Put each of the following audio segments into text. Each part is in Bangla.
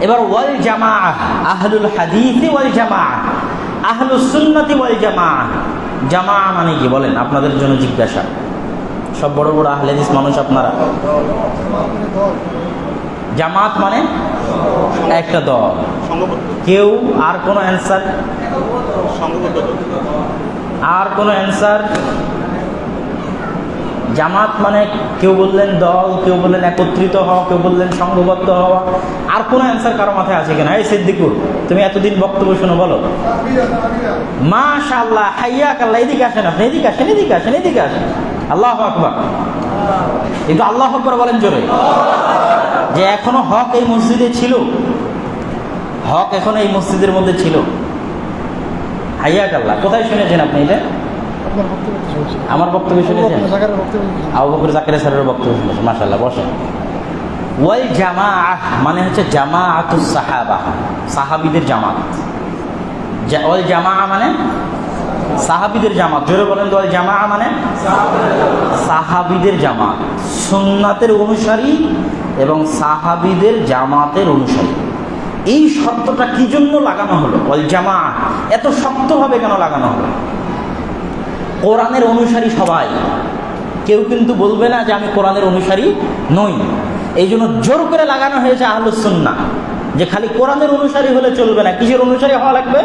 এবার ওয়াল জামা আহলুল হাদিসি ওয়াল জামা আহলুস সুন্নতি ওয়াল জামা। জামা মানে কি বলেন? আপনাদের জন্য জিজ্ঞাসা। সব বড় বড় আহলে হাদিস মানুষ আপনারা। জামাত মানে একটা দল। কেউ আর কোনো অ্যান্সার? আর কোনো অ্যান্সার? জামাত মানে কেউ বললেন দল, কেউ বললেন একত্রিত হওয়া, কেউ বললেন সংঘবদ্ধ হওয়া। আর কোনো অ্যান্সার কারও মাথায় আছে কিনা? এই সিদ্দিকুর, তুমি এতদিন বক্তব্য শোনো, বলো। মাশাআল্লাহ হাইয়া কাল্লাহ এদিকে আসেন আপনি, এদিকে আসেন এদিকে আসেন এদিকে আসেন। আল্লাহ আকবার। কিন্তু আল্লাহ আকবার বলেন জোরে। যে এখনও হক এই মসজিদে ছিল। হক এখন এই মসজিদের মধ্যে ছিল। হাইয়া কাল্লাহ কোথায় শুনেছেন আপনি এটা আপনার বক্তব্য তো শুনছি আমার বক্তব্য শুনেছেন। আবু বকর জাকির স্যারের বক্তব্য শুনেছেন মাশাল্লাহ বসেন। ওয়াল জামা মানে হচ্ছে জামাআতুস সাহাবা সাহাবীদের জামাত। ওয়াল জামা মানে? সাহাবীদের জামাত। জোরে বলেন তো জামা মানে? সাহাবীদের জামাত। সুন্নাতের অনুসারী এবং সাহাবিদের জামাতের অনুসারী। এই শব্দটা কি জন্য লাগানো হলো? ওয়াল জামা এত শক্তভাবে কেন লাগানো হলো? কোরআনের অনুসারী সবাই। কেউ কিন্তু বলবে না যে আমি কোরআনের অনুসারী নই। এই জন্য জোর করে লাগানো হয়েছে আহলুসুন্না যে খালি কোরআনের অনুসারী হলে চলবে না। কিসের অনুসারী হওয়া লাগবে?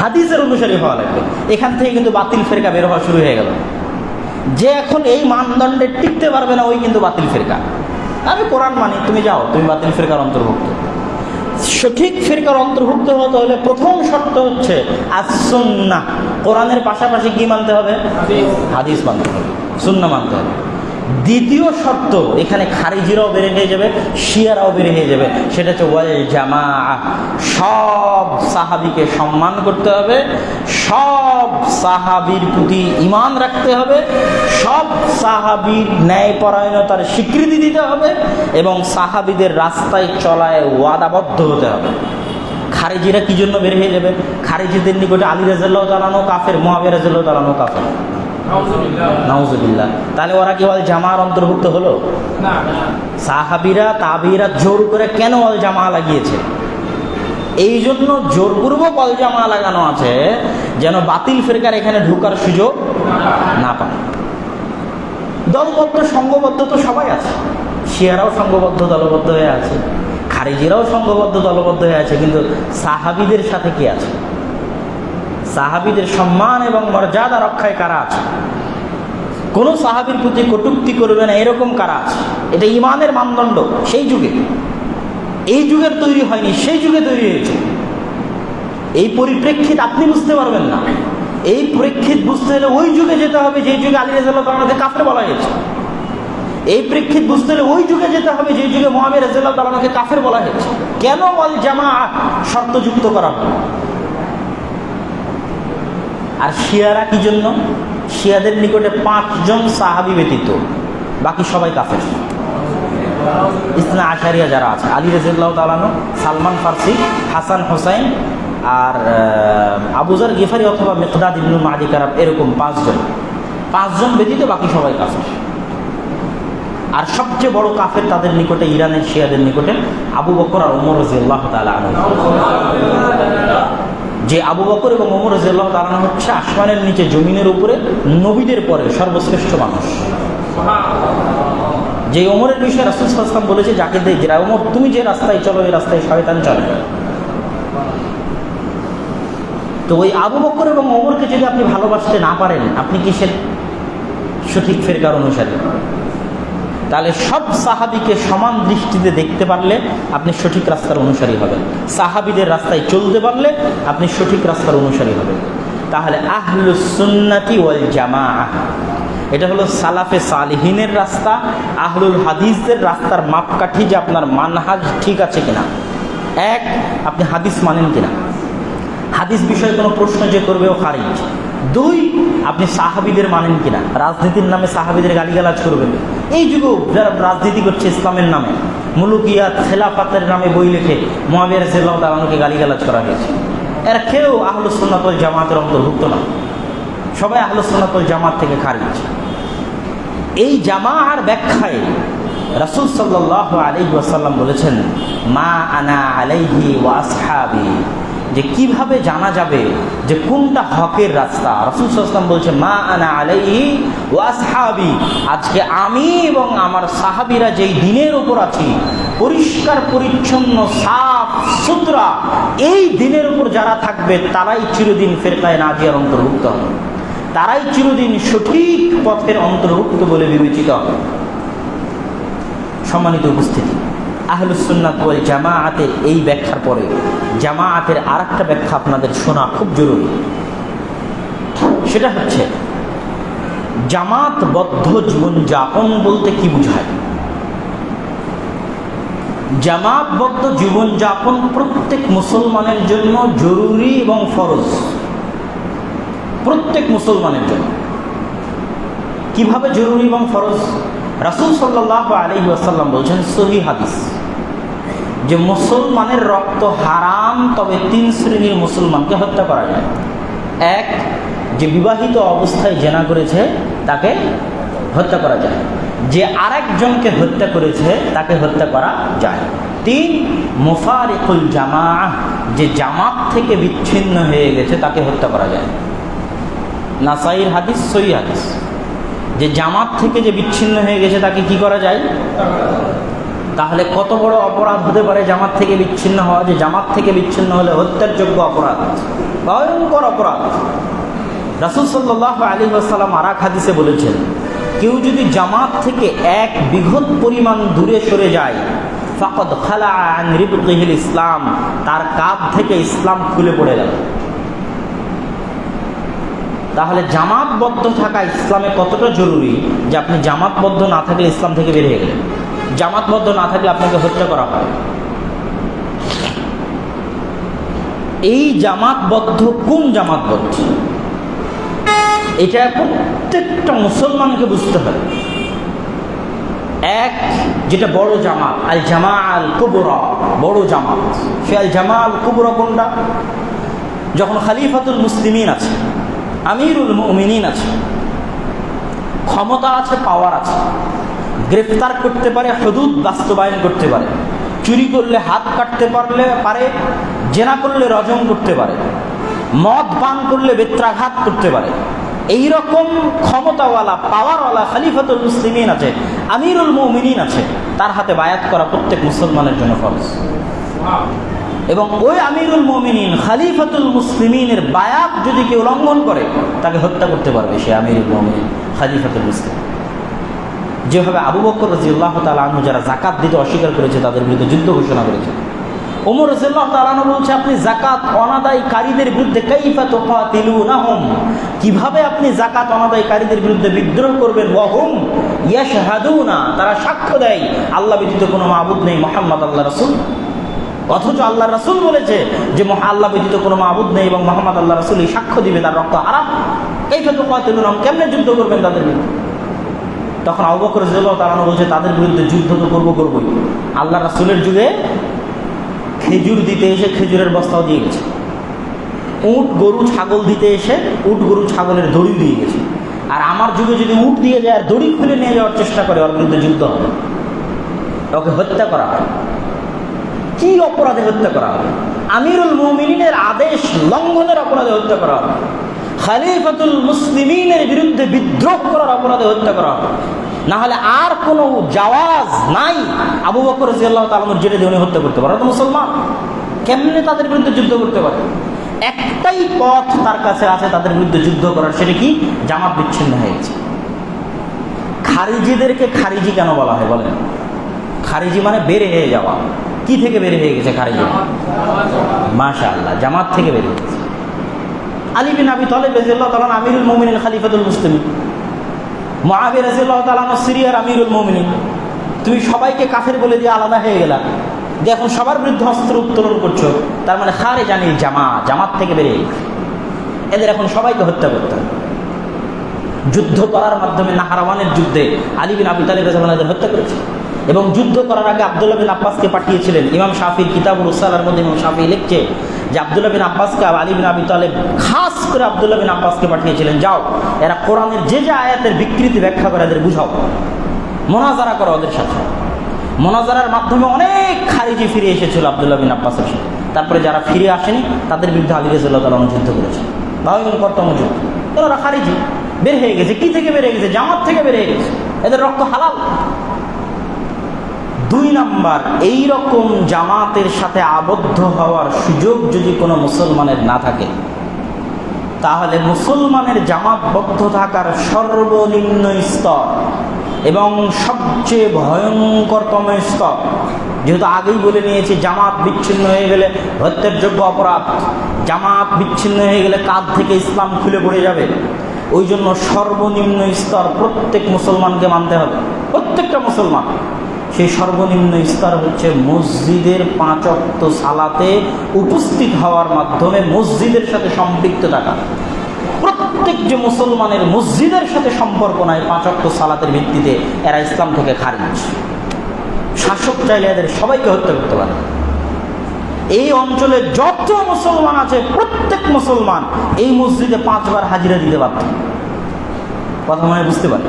হাদিসের অনুসারী হওয়া লাগবে। এখান থেকে কিন্তু বাতিল ফেরকা বের হওয়া শুরু হয়ে গেল। যে এখন এই মানদণ্ডে টিকতে পারবে না, ওই কিন্তু বাতিল ফেরকা। আমি কোরআন মানি, তুমি যাও, তুমি বাতিল ফেরকার অন্তর্ভুক্ত। সঠিক ফিরকার অন্তর্ভুক্ত হতে হলে প্রথম শর্ত হচ্ছে আসন্না কোরআনের পাশাপাশি কি মানতে হবে? হাদিস মানতে হবে। সুন্না মানতে হবে। দ্বিতীয় শর্ত, এখানে খারিজিরাও বেড়ে হয়ে যাবে, শিয়ারাও বেড়ে হয়ে যাবে, সেটা হচ্ছে ওয়াল জামা সব সাহাবিকে সম্মান করতে হবে, সব সাহাবির প্রতি ইমান রাখতে হবে, সব সাহাবির ন্যায়পরায়ণতার স্বীকৃতি দিতে হবে এবং সাহাবিদের রাস্তায় চলায় ওয়াদাবদ্ধ হতে হবে। খারেজিরা কি জন্য বের হয়ে যাবে? খারেজিদের নিকটে আলী রাজাল্লাহ তালানো কাফের মহাবীর রাজাল্লাহ কাফের। নাউজুবিল্লাহ। তাহলে ওরা কি ওয়াল জামার অন্তর্ভুক্ত হলো? সাহাবিরা তাবিরা জোর করে কেন অল জামা লাগিয়েছে? এই জন্য জোরপূর্বক অল জামা লাগানো আছে যেন বাতিল ফেরকার এখানে ঢোকার সুযোগ না পায়। দলবদ্ধ সংঘবদ্ধ তো সবাই আছে। শিয়ারাও সংঘবদ্ধ দলবদ্ধ হয়ে আছে। খারিজিরাও সংঘবদ্ধ দলবদ্ধ হয়ে আছে। কিন্তু সাহাবিদের সাথে কি আছে? সাহাবিদের সম্মান এবং মর্যাদা রক্ষায় কারা আছে? কোনো সাহাবির প্রতি কটুক্তি করবে না, এরকম কারা আছে? এটা ইমানের মানদণ্ড, সেই যুগে। এই যুগের তৈরি হয়নি, সেই যুগে তৈরি হয়েছে। এই পরিপ্রেক্ষিত আপনি বুঝতে পারবেন না। এই প্রেক্ষিত বুঝতে হলে ওই যুগে যেতে হবে, যে যুগে আলী তালাকে কাফের বলা হয়েছে। এই প্রেক্ষিত বুঝতে হলে ওই যুগে যেতে হবে, যে যুগে মহাবীর রাজাল্লাহ তালাকে কাফের বলা হয়েছে। কেন অল জামা শর্তযুক্ত করা আর শিয়ারা কি জন্য? শিয়াদের নিকটে পাঁচজন সাহাবি ব্যতীত। বাকি সবাই কাফের। ইসনা আশারিয়া যারা আছে, আলী রাজিল্লাহ তালানো সালমান ফার্সি, হাসান হোসাইন আর আবুজার গিফারি অথবা মেকদাদ ইবনু মাদি কারাব এরকম পাঁচজন। পাঁচজন ব্যতীত বাকি সবাই কাফের। আর সবচেয়ে বড় কাফের তাদের নিকটে, ইরানের শিয়াদের নিকটে আবু বকর আর ওমর রাজিয়াল্লাহ তালা যে আবু বকর এবং ওমর রাজিয়াল্লাহ তালা হচ্ছে আসমানের নিচে, জমিনের উপরে, নবীদের পরে সর্বশ্রেষ্ঠ মানুষ। যে ওমরের বিষয়ে রাসুল বলেছে, যাকে দে যে ওমর, তুমি যে রাস্তায় চলো, এই রাস্তায় শয়তান চলে। তো ওই আবু বকর এবং ওমরকে যদি আপনি ভালোবাসতে না পারেন, আপনি কিসের সঠিক ফেরকার অনুসারী? তাহলে সব সাহাবিকে সমান দৃষ্টিতে দেখতে পারলে আপনি সঠিক রাস্তার অনুসারী হবেন। সাহাবিদের রাস্তায় চলতে পারলে আপনি সঠিক রাস্তার অনুসারী হবেন। তাহলে আহলুস সুন্নাতি ওয়াল জামা এটা হলো সালাফে সালিহিনের রাস্তা, আহলুল হাদিসদের রাস্তার মাপকাঠি যে আপনার মানহাজ ঠিক আছে কিনা। এক, আপনি হাদিস মানেন কিনা। হাদিস বিষয়ে কোনো প্রশ্ন যে করবে ও খারিজ। দুই, আপনি সাহাবিদের মানেন কিনা? রাজনীতির নামে সাহাবিদের গালিগালাজ করবেন। এই যুগেও যারা রাজনীতি করছে ইসলামের নামে, মুলুকিয়াত, খেলাফাতের নামে বই লিখে মহাবীর সেল্লাহ তালানুকে গালিগালাজ করা হয়েছে। এরা কেউ আহলুসন্নাতল জামাতের অন্তর্ভুক্ত না। সবাই আহলুসন্নাতল জামাত থেকে খারিজ। এই জামা আর ব্যাখ্যায় রাসুল সাল্লাহ আলী বলেছেন, মা আনা আলাইহি ওয়াসহাবি যে কীভাবে জানা যাবে যে কোনটা হকের রাস্তা? রাসুল সাল্লাম বলছে মা আনা আলাইহি ওয়াসহাবি আজকে আমি এবং আমার সাহাবিরা যেই দিনের উপর আছি, পরিষ্কার, পরিচ্ছন্ন, সাফ, সুতরা, এই দিনের উপর যারা থাকবে, তারাই চিরদিন ফেরকায় নাজিয়ার অন্তর্ভুক্ত হবে। তারাই চিরদিন সঠিক পথের অন্তর্ভুক্ত বলে বিবেচিত হবে। সম্মানিত উপস্থিতি আহলুসুন্নাত ওয়াল এই ব্যাখ্যার পরে জামাআতের আর একটা ব্যাখ্যা আপনাদের শোনা খুব জরুরি। সেটা হচ্ছে, জামাতবদ্ধ জীবনযাপন বলতে কি বোঝায়? জামাতবদ্ধ জীবনযাপন প্রত্যেক মুসলমানের জন্য জরুরি এবং ফরজ। প্রত্যেক মুসলমানের জন্য। কীভাবে জরুরি এবং ফরজ? রাসুল সাল্লাহ আলী আসাল্লাম বলছেন, সহি হাদিস যে মুসলমানের রক্ত হারাম, তবে তিন শ্রেণির মুসলমানকে হত্যা করা যায়। এক, যে বিবাহিত অবস্থায় জেনা করেছে, তাকে হত্যা করা যায়। যে আরেকজনকে হত্যা করেছে, তাকে হত্যা করা যায়। তিন, মুফারিকুল জামা যে জামাত থেকে বিচ্ছিন্ন হয়ে গেছে, তাকে হত্যা করা যায়। নাসাইর হাদিস সই হাদিস। যে জামাত থেকে যে বিচ্ছিন্ন হয়ে গেছে তাকে কি করা যায়? তাহলে কত বড় অপরাধ হতে পারে জামাত থেকে বিচ্ছিন্ন হওয়া? যে জামাত থেকে বিচ্ছিন্ন হলে হত্যার যোগ্য অপরাধ, ভয়ঙ্কর অপরাধ। রাসুল সাল্লাহ আলী আসসালাম আরাক হাদিসে বলেছেন, কেউ যদি জামাত থেকে এক বিঘত পরিমাণ দূরে সরে যায়, ফাকদ খালা ইসলাম, তার কাঁধ থেকে ইসলাম খুলে পড়ে গেল। তাহলে জামাতবদ্ধ থাকা ইসলামে কতটা জরুরি যে আপনি জামাতবদ্ধ না থাকলে ইসলাম থেকে বেরিয়ে গেলেন? জামাতবদ্ধ না থাকলে আপনাকে হত্যা করা হয়। এই জামাতবদ্ধ কোন জামাতবদ্ধ? এটা প্রত্যেকটা মুসলমানকে বুঝতে হবে। এক, যেটা বড় জামাত, আল জামা আল কুবরা, বড় জামাত। সে আল জামা আল কুবরা কোনটা? যখন খালিফাতুল মুসলিমিন আছে আমিরুল মুমিনিন আছে। ক্ষমতা আছে পাওয়ার আছে। গ্রেফতার করতে পারে, হদুদ বাস্তবায়ন করতে পারে। চুরি করলে হাত কাটতে পারলে পারে, জেনা করলে রজম করতে পারে। মদ পান করলে বেত্রাঘাত করতে পারে। এই রকম ক্ষমতাওয়ালা পাওয়ারওয়ালা খালিফাতুল মুসলিমিন আছে, আমিরুল মুমিনিন আছে। তার হাতে বায়াত করা প্রত্যেক মুসলমানের জন্য ফরজ। এবং ওই আমিরুল মমিনিন, খালিফাতুল মুসলিমিনের বায়াত যদি কেউ লঙ্ঘন করে, তাকে হত্যা করতে পারবে সে আমিরুল মমিন খালিফাতুল মুসলিম। যেভাবে আবু বকর রাজিউল্লাহ তালু যারা জাকাত দিতে অস্বীকার করেছে, তাদের বিরুদ্ধে যুদ্ধ ঘোষণা করেছে। ওমর রাজিউল্লাহ তালানু বলছে, আপনি জাকাত অনাদায়কারীদের বিরুদ্ধে কাইফা তোফা তিলু না হোম কীভাবে আপনি জাকাত অনাদায়কারীদের বিরুদ্ধে বিদ্রোহ করবেন? ওয়াহুম ইয়াশ না তারা সাক্ষ্য দেয়, আল্লাহ ব্যতীত কোনো মাহবুদ নেই, মোহাম্মদ আল্লাহ রসুল। অথচ আল্লাহ রাসুল বলেছে যে আল্লাহ ব্যতীত কোনো মাহবুদ নেই এবং মোহাম্মদ আল্লাহ রাসুল এই সাক্ষ্য দিবে তার রক্ত হারাম এই ফেতু কাতিলুনাম কেমনে যুদ্ধ করবেন তাদের বিরুদ্ধে? তখন অবকর জেলাও তারানো বলছে, তাদের বিরুদ্ধে যুদ্ধ তো করব করবোই। আল্লাহ রাসুলের যুগে খেজুর দিতে এসে খেজুরের বস্তাও দিয়ে গেছে। উট, গরু, ছাগল দিতে এসে উট, গরু, ছাগলের দড়ি দিয়ে গেছে। আর আমার যুগে যদি উট দিয়ে যায় আর দড়ি খুলে নিয়ে যাওয়ার চেষ্টা করে, ওর বিরুদ্ধে যুদ্ধ হবে ওকে হত্যা করা হয়। কি অপরাধে হত্যা করা আমিরুল মুমিনের আদেশ লঙ্ঘনের অপরাধে হত্যা করা খালিফাতুল মুসলিমিনের বিরুদ্ধে বিদ্রোহ করার অপরাধে হত্যা করা না হলে আর কোনো জাওয়াজ নাই। আবু বকর জিয়াল্লাহ তালামুর জেলে দিয়ে উনি হত্যা করতে পারে। মুসলমান। কেমনে তাদের বিরুদ্ধে যুদ্ধ করতে পারে? একটাই পথ তার কাছে আছে তাদের বিরুদ্ধে যুদ্ধ করার, সেটা কি? জামাত বিচ্ছিন্ন হয়েছে খারিজিদেরকে খারিজি কেন বলা হয় বলেন? খারিজি মানে বেড়ে হয়ে যাওয়া। কি থেকে বের হয়ে গেছে খারিজি? মাশা আল্লাহ জামাত থেকে বের হয়ে গেছে। আলী বিন আবি তলেব রাজিয়াল্লাহ তালান আমিরুল মোমিনিন খালিফাতুল মুসলিম মহাবীর রাজিয়াল্লাহ তালান সিরিয়ার আমিরুল মোমিনিন। তুমি সবাইকে কাফের বলে দিয়ে আলাদা হয়ে গেলা। যে এখন সবার বিরুদ্ধে অস্ত্র উত্তোলন করছ, তার মানে খারে জানি জামা জামাত থেকে বেরিয়ে এদের এখন সবাইকে হত্যা করতে হবে। যুদ্ধ করার মাধ্যমে নাহারাওয়ানের যুদ্ধে আলী বিন আবি তালিব রাজাদের হত্যা করেছে। এবং যুদ্ধ করার আগে আবদুল্লাহ বিন আব্বাসকে পাঠিয়েছিলেন। ইমাম শাফির কিতাবুল উসালার মধ্যে ইমাম শাফি লিখছে যে আবদুল্লাহ বিন আব্বাসকে আলী বিন আবি তালেব খাস করে আবদুল্লাহ বিন আব্বাসকে পাঠিয়েছিলেন। যাও, এরা কোরআনের যে যে আয়াতের বিকৃতি ব্যাখ্যা করে এদের বুঝাও। মোনাজারা করো ওদের সাথে। মোনাজারার মাধ্যমে অনেক খারিজি ফিরে এসেছিল আবদুল্লাহ বিন আব্বাসের সাথে। তারপরে যারা ফিরে আসেনি, তাদের বিরুদ্ধে আলী রাজুল্লাহ তালা যুদ্ধ করেছে। ভয়ঙ্করতম যুদ্ধ। তো ওরা খারিজি। বের হয়ে গেছে। কি থেকে হয়ে গেছে? জামাত থেকে হয়ে গেছে। এদের রক্ত হালাল। দুই নাম্বার এই রকম জামাতের সাথে আবদ্ধ হওয়ার সুযোগ যদি কোনো মুসলমানের না থাকে, তাহলে মুসলমানের জামাতবদ্ধ থাকার সর্বনিম্ন স্তর এবং সবচেয়ে ভয়ঙ্করতম স্তর, যেহেতু আগেই বলে নিয়েছি, জামাত বিচ্ছিন্ন হয়ে গেলে হত্যার যোগ্য অপরাধ, জামাত বিচ্ছিন্ন হয়ে গেলে কাঁধ থেকে ইসলাম খুলে পড়ে যাবে। ওই জন্য সর্বনিম্ন স্তর প্রত্যেক মুসলমানকে মানতে হবে। প্রত্যেকটা মুসলমান। সেই সর্বনিম্ন স্তর হচ্ছে মসজিদের পাঁচ অক্ত সালাতে উপস্থিত হওয়ার মাধ্যমে মসজিদের সাথে সম্পৃক্ত থাকা। প্রত্যেক যে মুসলমানের মসজিদের সাথে সম্পর্ক নাই পাঁচ অক্ত সালাতের ভিত্তিতে, এরা ইসলাম থেকে খারিজ। শাসক চাইলে এদের সবাইকে হত্যা করতে পারে। এই অঞ্চলে যত মুসলমান আছে, প্রত্যেক মুসলমান এই মসজিদে পাঁচবার হাজিরা দিতে পারত কথা মনে বুঝতে পারে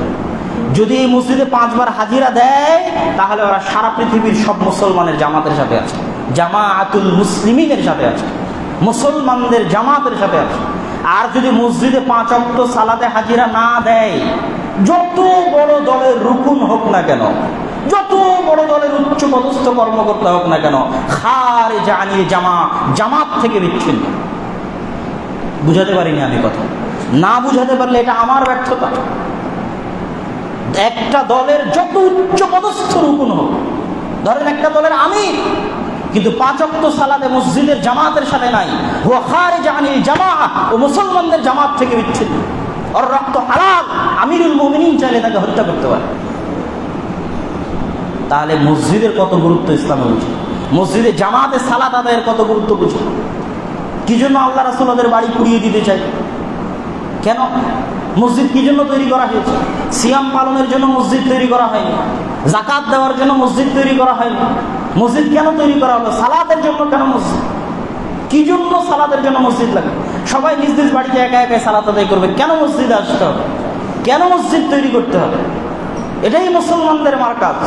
যদি এই মসজিদে পাঁচবার হাজিরা দেয়, তাহলে ওরা সারা পৃথিবীর সব মুসলমানের জামাতের সাথে আছে। জামা আতুল মুসলিমিনের সাথে আছে। মুসলমানদের জামাতের সাথে আছে। আর যদি মসজিদে পাঁচ অক্ট সালাতে হাজিরা না দেয়, যত বড় দলের রুকুন হোক না কেন, যত বড় দলের উচ্চ পদস্থ কর্মকর্তা হোক না কেন খারে জানিয়ে জামা, জামাত থেকে বিচ্ছিন্ন। বুঝাতে পারিনি আমি কথা। না বুঝাতে পারলে এটা আমার ব্যর্থতা। একটা দলের যত উচ্চ পদস্থ রুকুন হোক। ধরেন একটা দলের আমির, কিন্তু পাঁচক্ত সালাদে মসজিদের জামাতের সাথে নাই। হুয়া খারে জাহানিল জামা ও মুসলমানদের জামাত থেকে বিচ্ছিন্ন। ওর রক্ত হালাল, আমিরুল মোমিনিন চাইলে তাকে হত্যা করতে পারে। তাহলে মসজিদের কত গুরুত্ব ইসলামে বুঝে? মসজিদে জামাতে সালাত আদায়ের কত গুরুত্ব বুঝে? কি জন্য আল্লাহ রাসুল ওদের বাড়ি পুড়িয়ে দিতে চাই কেন? মসজিদ কি জন্য তৈরি করা হয়েছে? সিয়াম পালনের জন্য মসজিদ তৈরি করা হয়নি। জাকাত দেওয়ার জন্য মসজিদ তৈরি করা হয়নি। মসজিদ কেন তৈরি করা হলো? সালাতের জন্য কেন মসজিদ? কি জন্য সালাতের জন্য মসজিদ লাগে? সবাই নিজ নিজ বাড়িতে একা একাই সালাত আদায় করবে। কেন মসজিদ আসতে হবে? কেন মসজিদ তৈরি করতে হবে? এটাই মুসলমানদের মার্কাজ,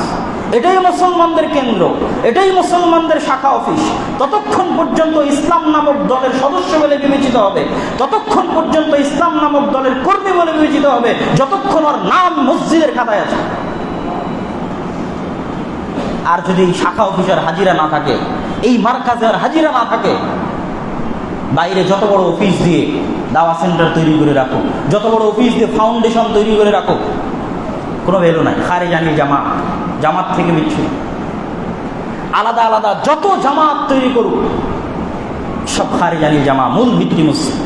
এটাই মুসলমানদের কেন্দ্র, এটাই মুসলমানদের শাখা অফিস। ততক্ষণ পর্যন্ত ইসলাম নামক দলের সদস্য বলে বিবেচিত হবে, ততক্ষণ পর্যন্ত ইসলাম নামক দলের কর্মী বলে বিবেচিত হবে, যতক্ষণ ওর নাম মসজিদের খাতায় আছে। আর যদি শাখা অফিসের হাজিরা না থাকে, এই মার্কাজের হাজিরা না থাকে, বাইরে যত বড় অফিস দিয়ে দাওয়া সেন্টার তৈরি করে রাখো, যত বড় অফিস দিয়ে ফাউন্ডেশন তৈরি করে রাখো কোনো ভ্যালু নাই। খারে জানি জামাত জামাত থেকে বিচ্ছু আলাদা আলাদা যত জামাত তৈরি করুক, সব খারে জানি জামা, মূল ভিত্তি মসজিদ।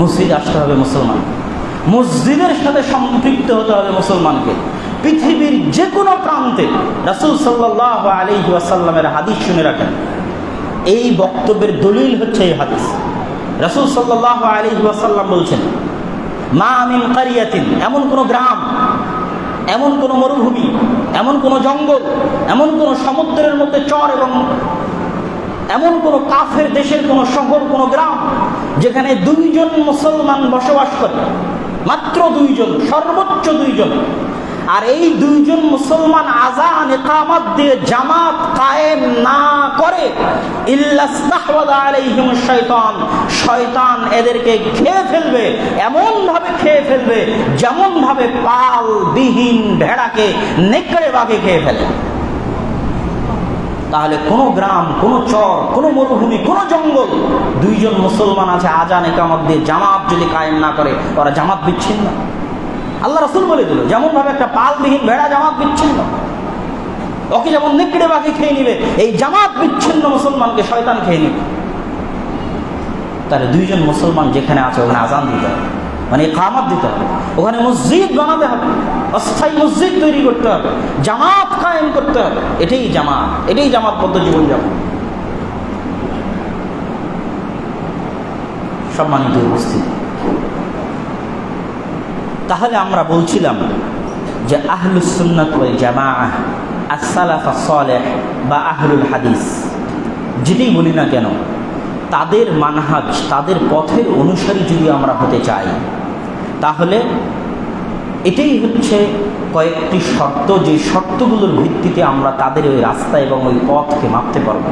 মসজিদ আসতে হবে মুসলমান। মসজিদের সাথে সম্পৃক্ত হতে হবে মুসলমানকে। পৃথিবীর যে কোনো প্রান্তে রাসুল সাল্লাহ আলী ওয়াসাল্লামের হাদিস শুনে রাখেন। এই বক্তব্যের দলিল হচ্ছে এই হাদিস। রাসুল সাল্লাহ আলী ওয়াসাল্লাম বলছেন মা আমিন কারিয়াতিন, এমন কোনো গ্রাম, এমন কোনো মরুভূমি, এমন কোনো জঙ্গল, এমন কোনো সমুদ্রের মধ্যে চর এবং এমন কোনো কাফের দেশের কোনো শহর, কোনো গ্রাম যেখানে দুইজন মুসলমান বসবাস করে, মাত্র দুইজন, সর্বোচ্চ দুইজন। আর এই দুইজন মুসলমান আজান, একামত দিয়ে জামাত কায়েম না করে শয়তান শয়তান এদেরকে খেয়ে ফেলবে এমন ভাবে খেয়ে ফেলবে যেমন ভাবে পাল বিহীন ভেড়াকে, নেকড়ে বাঘে খেয়ে ফেলে। তাহলে কোনো গ্রাম, কোনো চর, কোনো মরুভূমি, কোনো জঙ্গল, দুইজন মুসলমান আছে আজান, একামত দিয়ে জামাত যদি কায়েম না করে, ওরা জামাত বিচ্ছিন্ন। আল্লাহ রসুল বলে দিল যেমন ভাবে একটা পালবিহীন ভেড়া জামাত বিচ্ছিন্ন। ওকে যেমন নিকড়ে বাকি খেয়ে নিবে, এই জামাত বিচ্ছিন্ন মুসলমানকে শয়তান খেয়ে নিবে। তাহলে দুইজন মুসলমান যেখানে আছে, ওখানে আজান দিতে হবে মানে কামাত দিতে হবে, ওখানে মসজিদ বানাতে হবে, অস্থায়ী মসজিদ তৈরি করতে হবে, জামাত কায়েম করতে হবে, এটাই জামাত এটাই জামাত জামাতবদ্ধ জীবনযাপন। সম্মানিত উপস্থিতি তাহলে আমরা বলছিলাম যে আহলুসুন্নত ওয়াল জামা আসালাফা সালেহ বা আহলুল হাদিস। যেটাই বলি না কেন, তাদের মানহাজ, তাদের পথের অনুসারী যদি আমরা হতে চাই, তাহলে এটাই হচ্ছে কয়েকটি শর্ত যে শর্তগুলোর ভিত্তিতে আমরা তাদের ওই রাস্তা এবং ওই পথকে মাপতে পারব।